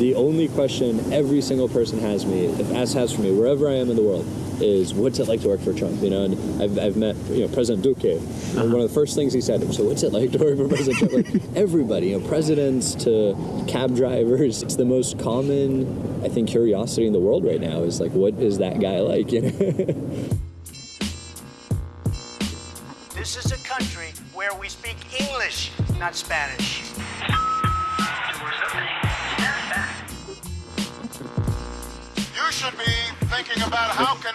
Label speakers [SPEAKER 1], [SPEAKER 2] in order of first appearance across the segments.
[SPEAKER 1] The only question every single person has me, has, has for me, wherever I am in the world, is what's it like to work for Trump? You know, and I've, I've met you know President Duque,
[SPEAKER 2] Uh-huh.
[SPEAKER 1] and one of the first things he said, so what's it like to work for President Trump? Like everybody, you know, presidents to cab drivers, it's the most common, I think, curiosity in the world right now is like, what is that guy like? You know.
[SPEAKER 3] This is a country where we speak English, not Spanish.
[SPEAKER 4] Should be thinking about how can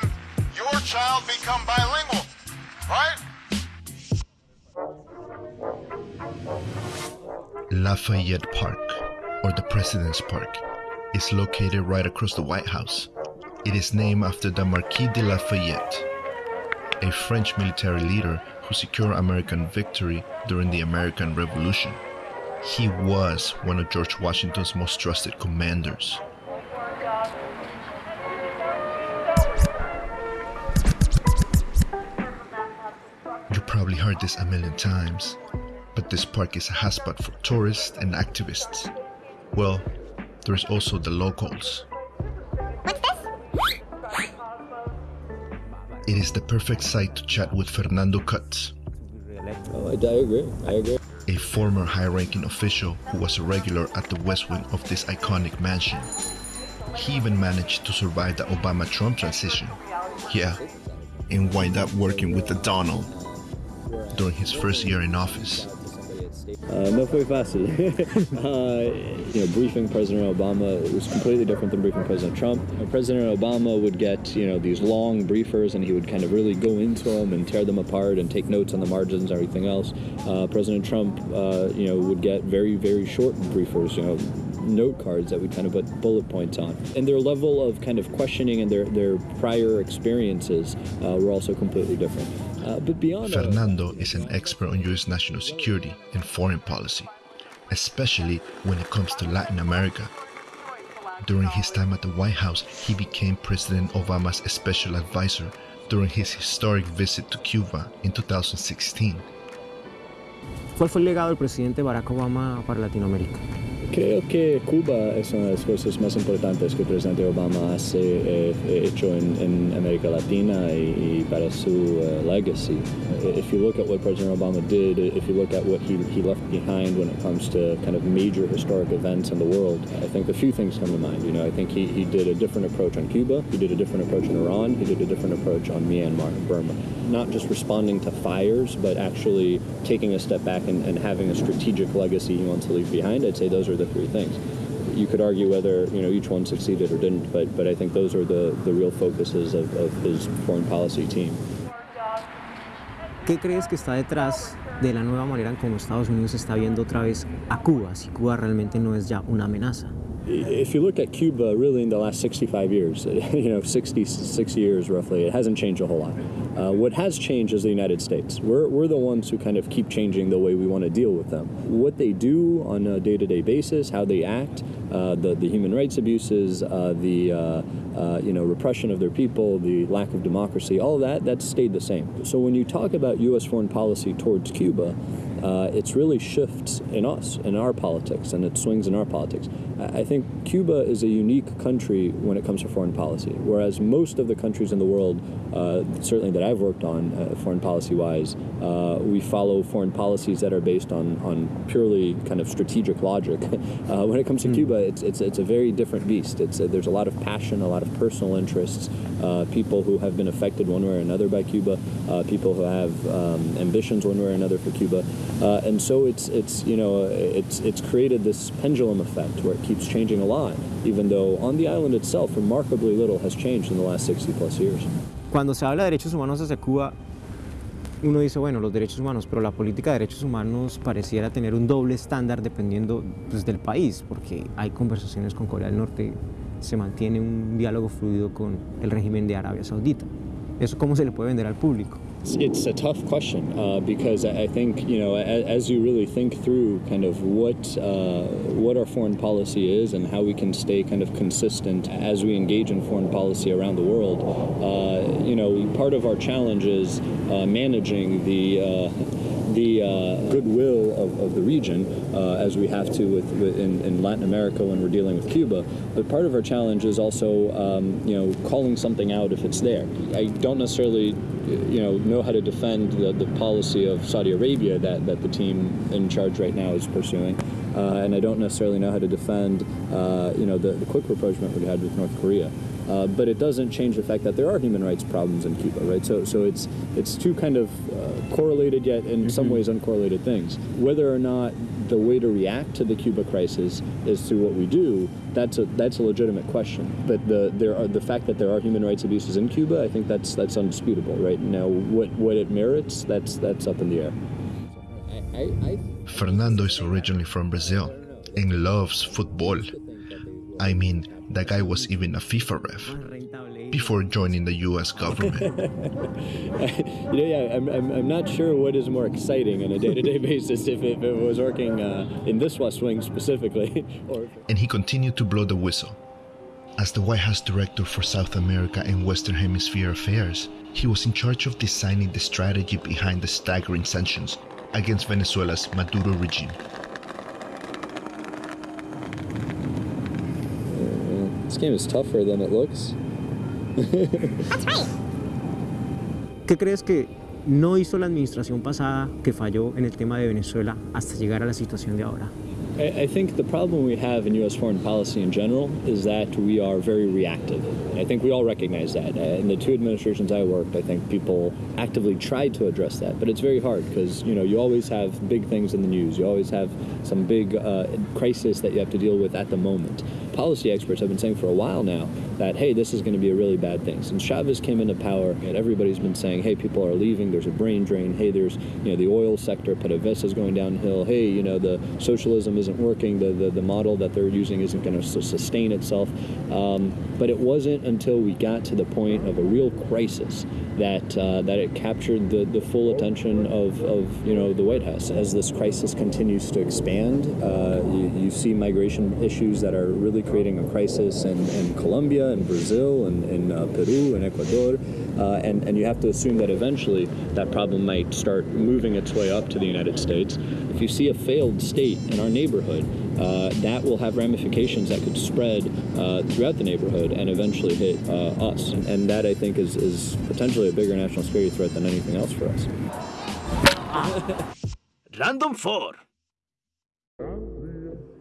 [SPEAKER 4] your child become bilingual, right?
[SPEAKER 5] Lafayette Park, or the President's Park, is located right across the White House. It is named after the Marquis de Lafayette, a French military leader who secured American victory during the American Revolution. He was one of George Washington's most trusted commanders. Probably heard this a million times, but this park is a hotspot for tourists and activists. Well, there's also the locals. What's this? It is the perfect site to chat with Fernando Cutz,
[SPEAKER 1] Oh, I, I agree. I agree.
[SPEAKER 5] a former high ranking official who was a regular at the west wing of this iconic mansion. He even managed to survive the Obama Trump transition. Yeah, and wind up working with the Donald during his first year in office.
[SPEAKER 1] Uh, no fue fácil. uh, you know, briefing President Obama was completely different than briefing President Trump. President Obama would get, you know, these long briefers and he would kind of really go into them and tear them apart and take notes on the margins and everything else. Uh, President Trump, uh, you know, would get very, very short briefers, you know, note cards that we kind of put bullet points on. And their level of kind of questioning and their, their prior experiences uh, were also completely different. Uh, but beyond all of that-
[SPEAKER 5] Fernando is an expert on U.S. national security and foreign policy, especially when it comes to Latin America. During his time at the White House, he became President Obama's special advisor during his historic visit to Cuba in 2016.
[SPEAKER 2] ¿Cuál fue el legado del presidente Barack Obama para Latinoamérica?
[SPEAKER 1] Creo que Cuba es una de las cosas más importantes que el presidente Obama ha eh, eh, hecho en, en América Latina y, y para su uh, legacy. If you look at what President Obama did, if you look at what he, he left behind when it comes to kind of major historic events in the world, I think a few things come to mind. You know, I think he, he did a different approach on Cuba, he did a different approach in Iran, he did a different approach on Myanmar and Burma. Not just responding to fires, but actually taking a step back and, and having a strategic legacy he wants to leave behind. I'd say those are the three things. You could argue whether you know each one succeeded or didn't, but but I think those are the, the real focuses of, of his foreign policy team.
[SPEAKER 2] ¿Qué crees que está detrás de la nueva manera en cómo Estados Unidos está viendo otra vez a Cuba, si Cuba realmente no es ya una amenaza?
[SPEAKER 1] If you look at Cuba, really in the last 65 years, you know, 66 years roughly, it hasn't changed a whole lot. Uh, what has changed is the United States. We're, we're the ones who kind of keep changing the way we want to deal with them. What they do on a day-to-day basis, how they act, uh, the, the human rights abuses, uh, the uh, uh, you know repression of their people, the lack of democracy, all of that that's stayed the same. So when you talk about U.S. foreign policy towards Cuba, uh, it's really shifts in us, in our politics, and it swings in our politics. I think Cuba is a unique country when it comes to foreign policy, whereas most of the countries in the world, uh, certainly that I've worked on, uh, foreign policy-wise, uh, we follow foreign policies that are based on, on purely kind of strategic logic. Uh, when it comes to Cuba, it's, it's, it's a very different beast. It's, uh, there's a lot of passion, a lot of personal interests, uh, people who have been affected one way or another by Cuba, uh, people who have um, ambitions one way or another for Cuba, uh, and so it's it's you know it's it's created this pendulum effect where it keeps changing a lot, even though on the island itself remarkably little has changed in the last 60 plus years.
[SPEAKER 2] Cuando se habla de derechos humanos desde Cuba, uno dice, bueno, los derechos humanos, pero la política de derechos humanos pareciera tener un doble estándar dependiendo pues, del país, porque hay conversaciones con Corea del Norte, se mantiene un diálogo fluido con el régimen de Arabia Saudita. ¿Eso cómo se le puede vender al público?
[SPEAKER 1] It's, it's a tough question uh, because I think you know as, as you really think through kind of what uh, what our foreign policy is and how we can stay kind of consistent as we engage in foreign policy around the world. Uh, you know, part of our challenge is uh, managing the uh, the uh, goodwill of, of, the region, uh, as we have to with, with in, in, Latin America when we're dealing with Cuba. But part of our challenge is also, um, you know, calling something out if it's there. I don't necessarily, you know, know how to defend the, the policy of Saudi Arabia that, that the team in charge right now is pursuing. Uh, and I don't necessarily know how to defend, uh, you know, the, the quick rapprochement we had with North Korea. Uh, but it doesn't change the fact that there are human rights problems in Cuba, right? So, so it's it's two kind of uh, correlated yet in mm-hmm. some ways uncorrelated things. Whether or not the way to react to the Cuba crisis is through what we do, that's a that's a legitimate question. But the there are the fact that there are human rights abuses in Cuba, I think that's that's undisputable, right? Now, what what it merits, that's that's up in the air.
[SPEAKER 5] I, I, Fernando is originally from Brazil and loves football. I mean, that guy was even a FIFA ref before joining the US government.
[SPEAKER 1] you know, yeah, I'm, I'm, I'm, not sure what is more exciting on a day to day basis if, if, it was working uh, in this West Wing specifically. or
[SPEAKER 5] and he continued to blow the whistle. As the White House Director for South America and Western Hemisphere Affairs, he was in charge of designing the strategy behind the staggering sanctions against Venezuela's Maduro regime.
[SPEAKER 1] This game is tougher than it looks.
[SPEAKER 2] That's right. ¿Qué crees que no hizo la administración pasada que falló en el tema de Venezuela hasta llegar a la situación de ahora?
[SPEAKER 1] I, think the problem we have in U.S. foreign policy in general is that we are very reactive. I think we all recognize that. Uh, in the two administrations I worked, I think people actively tried to address that, but it's very hard because you know you always have big things in the news. You always have some big uh, crisis that you have to deal with at the moment. Policy experts have been saying for a while now that hey, this is going to be a really bad thing. Since Chavez came into power, and everybody's been saying, hey, people are leaving. There's a brain drain. Hey, there's you know the oil sector, PDVSA is going downhill. Hey, you know the socialism isn't working. The the, the model that they're using isn't going to sustain itself. Um, but it wasn't until we got to the point of a real crisis that uh, that it captured the, the full attention of, of you know the White House.
[SPEAKER 6] As this crisis continues to expand, uh, you, you, see migration issues that are really creating a crisis in, in Colombia and Brazil and in uh, Peru and Ecuador, uh, and and you have to assume that eventually that problem might start moving its way up to the United States. If you see a failed state in our neighborhood, uh, that will have ramifications that could spread uh, throughout the neighborhood and eventually hit uh, us. And, and, that, I think, is, is potentially a bigger national security threat than anything else for us.
[SPEAKER 3] Random 4.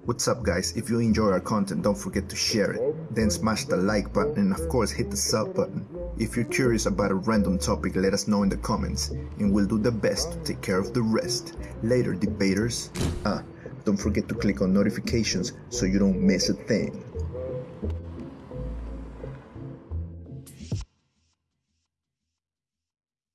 [SPEAKER 5] What's up guys, if you enjoy our content don't forget to share it, then smash the like button and of course hit the sub button. If you're curious about a random topic let us know in the comments and we'll do the best to take care of the rest. Later debaters. Ah, don't forget to click on notifications so you don't miss a thing.